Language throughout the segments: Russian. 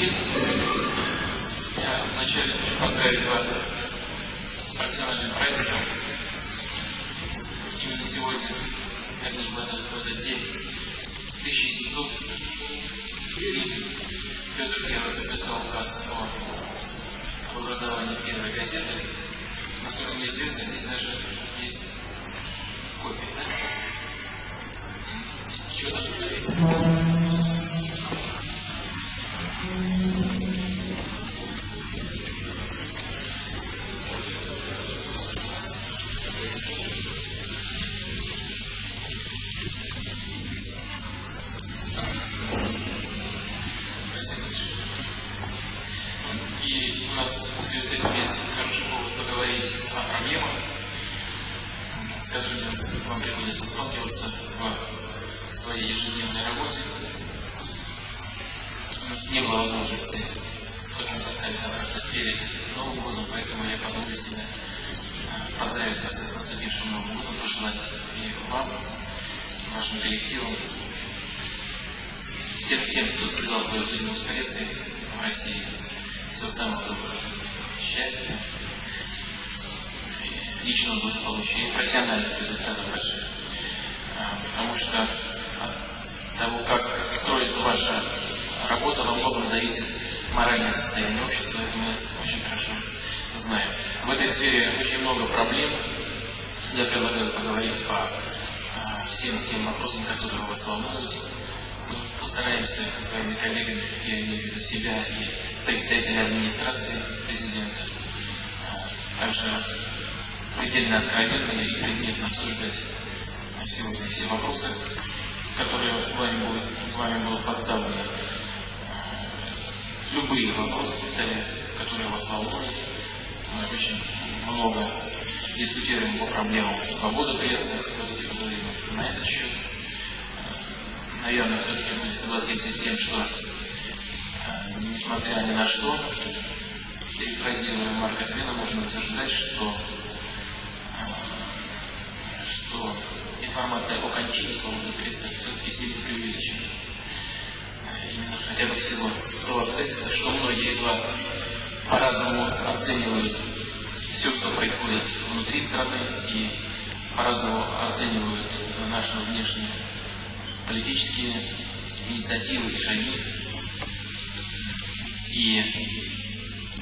день. Я вначале поздравить вас с профессиональным праздником. Именно сегодня, как в этот, в этот день, 1700 Петр Первый подписал указ о образовании первой газеты. Насколько мне известно, здесь даже есть копия? Чего там написано? Нас в связи с этим есть поговорить о проблемах, с которыми вам приходится сталкиваться в своей ежедневной работе. У нас не было возможности, мы сказали, собраться перед Новым годом, поэтому я позволю себе э, поздравить вас с наступившим Новым годом, пожелать и вам, вашим коллективам, всем тем, кто связал свою жизнь с прессой в России, доброго, счастья, и личного благополучия и профессиональных результатов больших. А, Потому что от того, как строится ваша работа, во многом зависит моральное состояние общества, это мы очень хорошо знаем. В этой сфере очень много проблем. Я предлагаю поговорить по а, всем тем вопросам, которые вас волнуют. Мы постараемся со своими коллегами, я имею в виду себя и представителей администрации президента, также предельно откровенно и предметно обсуждать сегодня все вопросы, которые вами будут, вами будут поставлены. Любые вопросы, которые вас волнуют. Мы очень много дискутируем по проблемам свободы прессы, давайте поговорим на этот счет. Наверное, все-таки мы согласимся с тем, что несмотря ни на что, перефразируя Марка Твена, можно утверждать, что, что информация о кончине свободы прессы все-таки сильно преувеличена. Именно хотя бы всего того обстоятельства, что многие из вас по-разному оценивают все, что происходит внутри страны, и по-разному оценивают наши внешние политические инициативы и шаги. И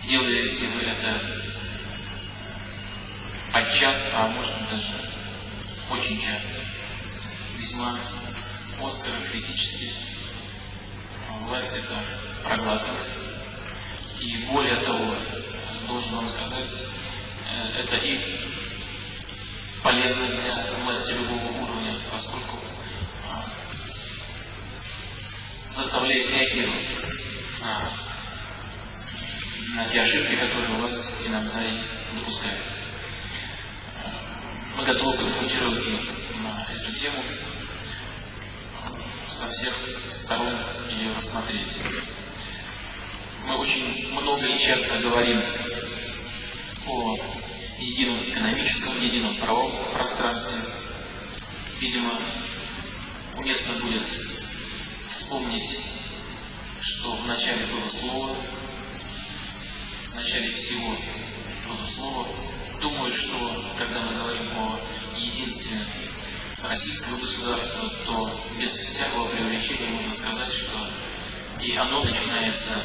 делаете вы это подчас, а может быть даже очень часто, весьма остро, критически. Власть это проглатывает. И более того, должен вам сказать, э, это и полезно для власти любого уровня, поскольку а, заставляет реагировать на, на те ошибки, которые вас иногда и допускают. Э, Мы готовы консультировать на эту тему со всех сторон ее рассмотреть. Мы очень много и часто говорим о едином экономическом, едином правовом пространстве. Видимо, уместно будет вспомнить, что в начале было слово, начале всего было слово. Думаю, что когда мы говорим о единстве российского государства, то без всякого преувеличения можно сказать, что и оно начинается,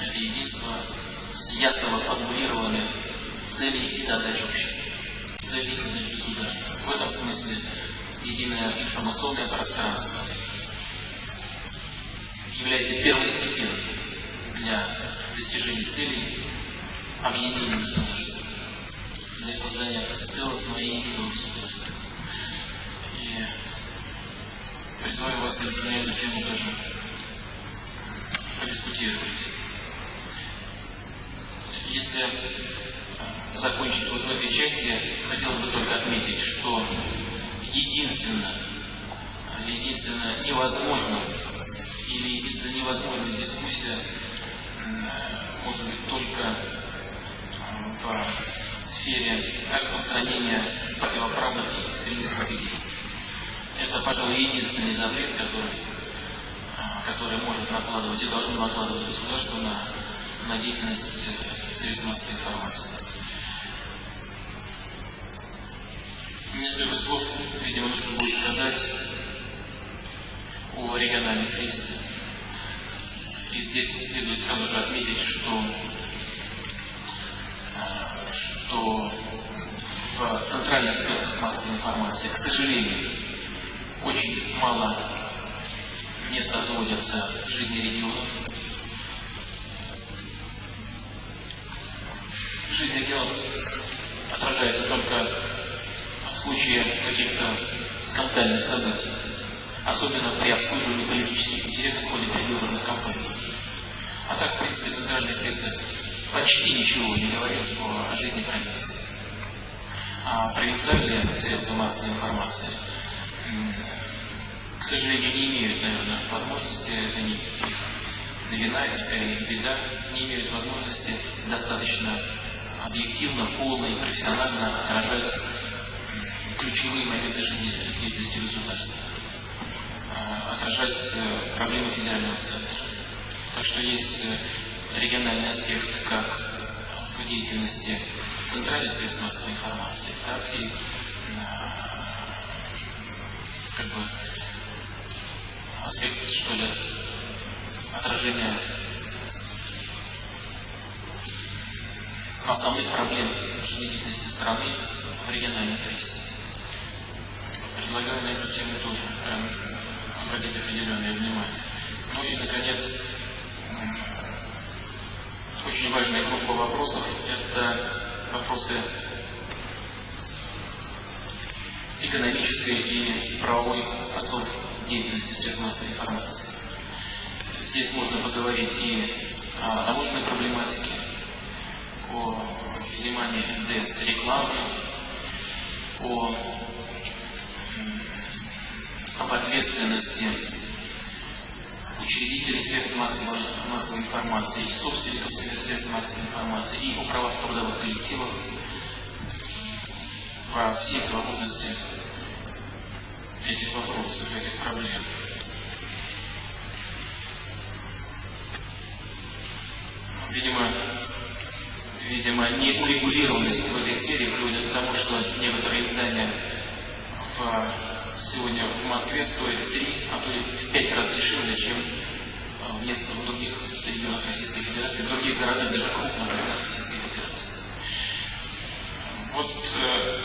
это единство, с ясного формулирования целей и задач общества, целей и государства. В этом смысле единое информационное пространство является первостепенным для достижения целей объединения государства, для создания целостного и единого государства. И призываю вас на эту тему тоже подискутировать. Если закончить вот в этой части, хотелось бы только отметить, что единственно, единственно невозможно или единственно невозможная дискуссия может быть только в сфере распространения противоправных и экстремистских идей. Это, пожалуй, единственный запрет, который которое может накладывать и должно накладывать государство на, на деятельность э, средств массовой информации. Несколько слов, видимо, нужно будет сказать о региональной прессе. И здесь следует сразу же отметить, что, э, что в центральных средствах массовой информации, к сожалению, очень мало места отводятся жизни регионов. Жизнь регионов отражается только в случае каких-то скандальных событий, особенно при обслуживании политических интересов в ходе предвыборных кампаний. А так, в принципе, центральная пресса почти ничего не говорит о, жизни провинции. А провинциальные средства массовой информации к сожалению, не имеют, наверное, возможности, это не их вина, это скорее беда, не имеют возможности достаточно объективно, полно и профессионально отражать ключевые моменты жизнедеятельности государства, а, отражать э, проблемы федерального центра. Так что есть э, региональный аспект как в деятельности центральных средств массовой информации, так и как бы аспект, что ли, отражения основных проблем жизнедеятельности страны в региональной прессе. Предлагаю на эту тему тоже прям обратить определенное внимание. Ну и, наконец, очень важная группа вопросов – это вопросы экономической и правовой основы деятельности средств массовой информации. Здесь можно поговорить и о таможенной проблематике, о взимании НДС рекламы, о, об ответственности учредителей средств массовой, массовой информации и собственников средств массовой информации и о правах трудовых коллективов во всей свободности этих вопросов, этих проблем. Видимо, видимо, неурегулированность в этой сфере приводит к тому, что некоторые издания в, сегодня в Москве стоят в три, а то и в пять раз дешевле, чем а, в других регионах Российской Федерации, в других городах, даже крупных городах Российской Федерации. Вот э,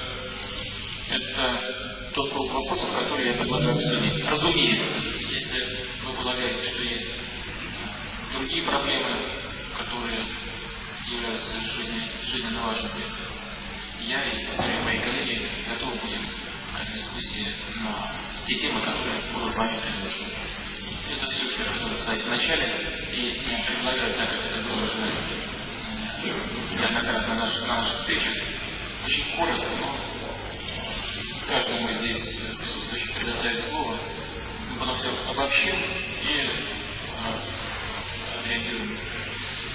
это тот круг вопросов, который я предлагаю обсудить. Разумеется, если вы полагаете, что есть другие проблемы, которые являются жизненно, жизненно важными, я и мои коллеги готовы будем дискуссии на те темы, которые будут вами предложены. Это все, что я хотел сказать в начале, и предлагаю, так как это было уже неоднократно на наших, на встречах, очень коротко, но каждому здесь присутствующему предоставить слово, мы потом все обобщим и отреагируем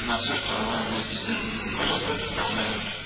на все, что у нас будет здесь. Пожалуйста,